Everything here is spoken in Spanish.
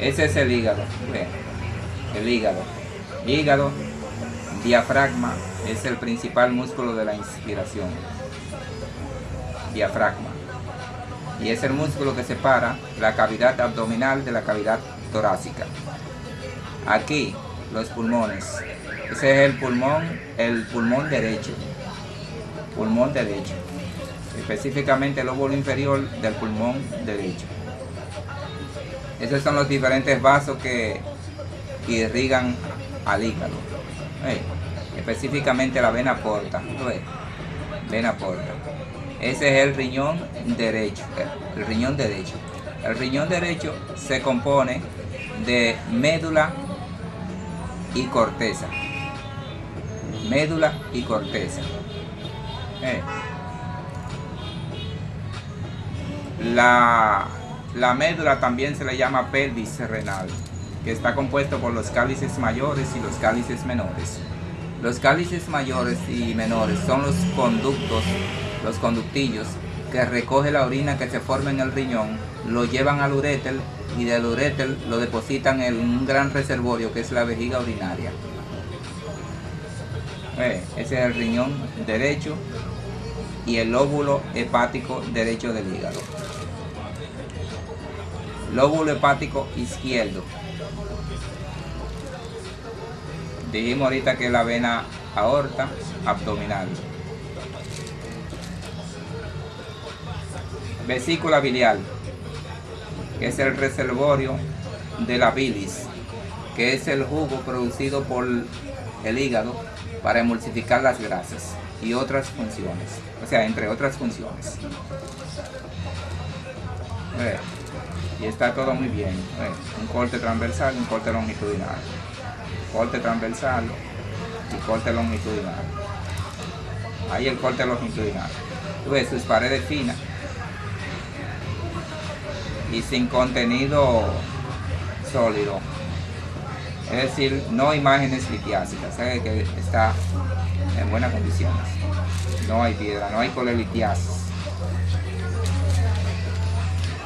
Ese es el hígado. el hígado. Hígado, diafragma, es el principal músculo de la inspiración. Diafragma. Y es el músculo que separa la cavidad abdominal de la cavidad torácica. Aquí, los pulmones. Ese es el pulmón, el pulmón derecho. Pulmón derecho. Específicamente el óvulo inferior del pulmón derecho. Esos son los diferentes vasos que irrigan al hígado. Específicamente la vena porta. Vena porta. Ese es el riñón derecho. El riñón derecho. El riñón derecho se compone de médula y corteza. Médula y corteza. La, la médula también se le llama pelvis renal, que está compuesto por los cálices mayores y los cálices menores. Los cálices mayores y menores son los conductos, los conductillos, que recoge la orina que se forma en el riñón, lo llevan al uréter y del uréter lo depositan en un gran reservorio que es la vejiga urinaria. ese es el riñón derecho y el lóbulo hepático derecho del hígado. Lóbulo hepático izquierdo. Dijimos ahorita que es la vena aorta abdominal. Vesícula biliar, que es el reservorio de la bilis, que es el jugo producido por el hígado para emulsificar las grasas y otras funciones, o sea, entre otras funciones y está todo muy bien. un corte transversal y un corte longitudinal. Corte transversal y corte longitudinal. Ahí el corte longitudinal. Tú sus paredes finas y sin contenido sólido. Es decir, no imágenes litiásicas, sabe que está en buenas condiciones. No hay piedra, no hay colelitiasis.